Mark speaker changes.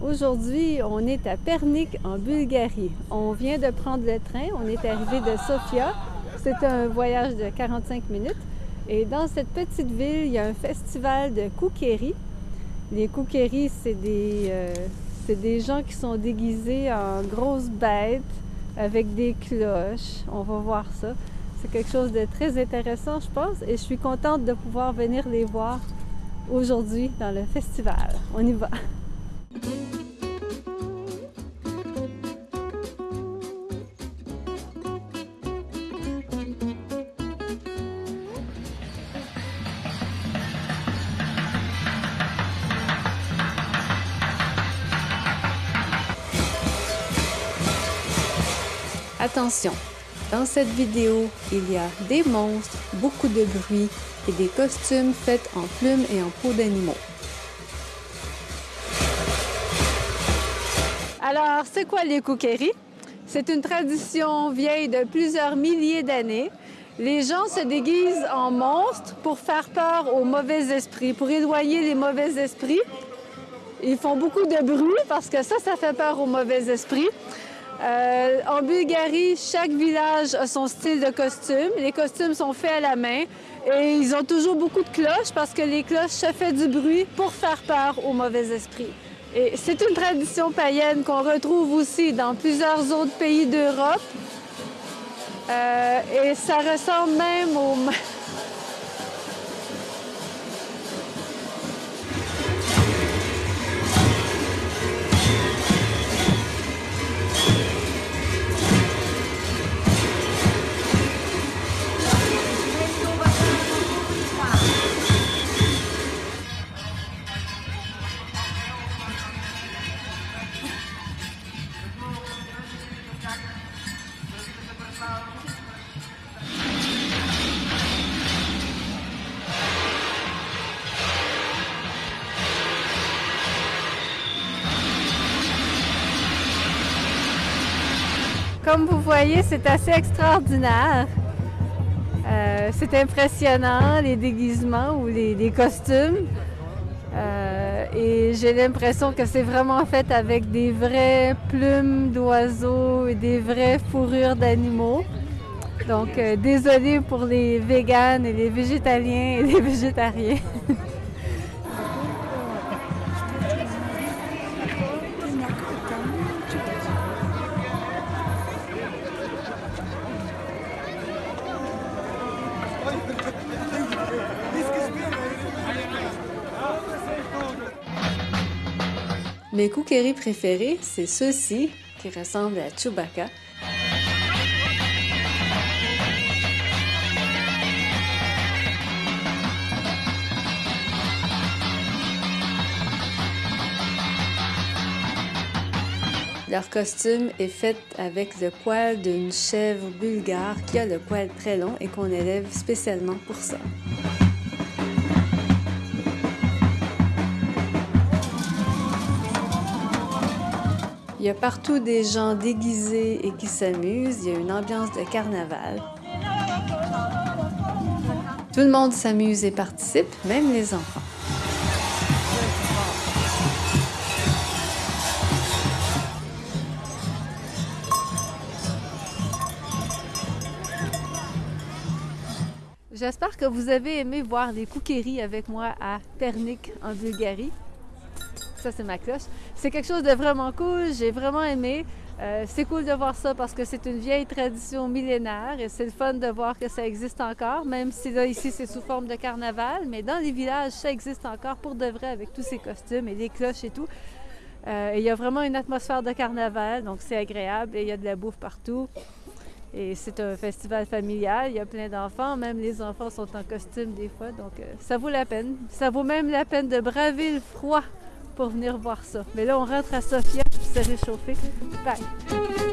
Speaker 1: Aujourd'hui, on est à Pernik en Bulgarie. On vient de prendre le train, on est arrivé de Sofia. C'est un voyage de 45 minutes. Et dans cette petite ville, il y a un festival de koukéri. Les koukéri, c'est des, euh, des gens qui sont déguisés en grosses bêtes avec des cloches. On va voir ça. C'est quelque chose de très intéressant, je pense, et je suis contente de pouvoir venir les voir aujourd'hui dans le festival. On y va! Attention, dans cette vidéo, il y a des monstres, beaucoup de bruit et des costumes faits en plumes et en peau d'animaux. Alors, c'est quoi les koukéris? C'est une tradition vieille de plusieurs milliers d'années. Les gens se déguisent en monstres pour faire peur aux mauvais esprits, pour éloigner les mauvais esprits. Ils font beaucoup de bruit parce que ça, ça fait peur aux mauvais esprits. Euh, en Bulgarie, chaque village a son style de costume. Les costumes sont faits à la main et ils ont toujours beaucoup de cloches parce que les cloches, ça fait du bruit pour faire peur aux mauvais esprits. Et c'est une tradition païenne qu'on retrouve aussi dans plusieurs autres pays d'Europe. Euh, et ça ressemble même au... Comme vous voyez, c'est assez extraordinaire. Euh, c'est impressionnant, les déguisements ou les, costumes. Euh, et j'ai l'impression que c'est vraiment fait avec des vraies plumes d'oiseaux et des vraies fourrures d'animaux. Donc, euh, désolé pour les véganes et les végétaliens et les végétariens. Mes cookeries préférés, c'est ceux-ci qui ressemblent à Chewbacca. Leur costume est fait avec le poil d'une chèvre bulgare qui a le poil très long et qu'on élève spécialement pour ça. Il y a partout des gens déguisés et qui s'amusent. Il y a une ambiance de carnaval. Tout le monde s'amuse et participe, même les enfants. J'espère que vous avez aimé voir les cookeries avec moi à Pernik en Bulgarie. Ça, c'est ma cloche. C'est quelque chose de vraiment cool. J'ai vraiment aimé. Euh, c'est cool de voir ça parce que c'est une vieille tradition millénaire et c'est le fun de voir que ça existe encore, même si là, ici, c'est sous forme de carnaval. Mais dans les villages, ça existe encore pour de vrai avec tous ces costumes et les cloches et tout. Euh, il y a vraiment une atmosphère de carnaval, donc c'est agréable et il y a de la bouffe partout. Et c'est un festival familial, il y a plein d'enfants, même les enfants sont en costume des fois, donc euh, ça vaut la peine. Ça vaut même la peine de braver le froid pour venir voir ça. Mais là, on rentre à Sofia pour se réchauffer. Bye!